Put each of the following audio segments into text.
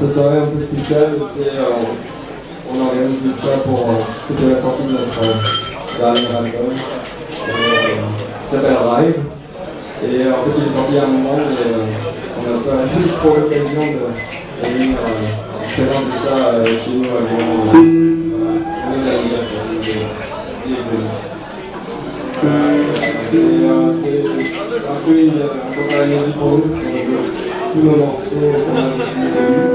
cette soirée un peu spéciale, c'est euh, on organise ça pour euh, la sortie de notre euh, dernier album. qui s'appelle Rive. Et en fait il est sorti à un moment mais on n'a pas eu trop l'occasion de, venir présenter ça chez nous à Lyon. Voilà, c'est un peu une, un concert inédit pour nous parce qu'on joue tous nos morceaux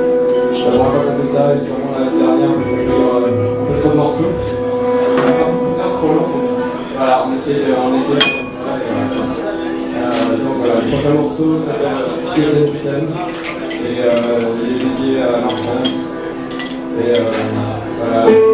a vu. Ça et sûrement l'année dernière parce qu'il y a un peu trop de morceaux. C'est trop long. Voilà, on essaie de. On essaie de euh, donc voilà, le prochain morceau s'appelle Skeleton Britain et euh, il est dédié à l'enfance. Et euh, voilà,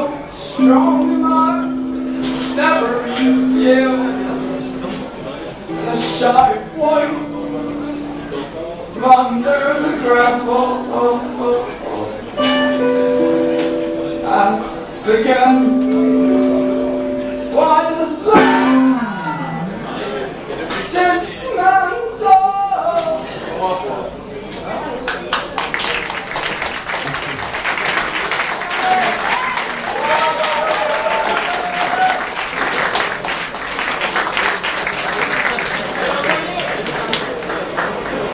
so strong tonight. Never you feel the sharp point. Under the gravel. That's again.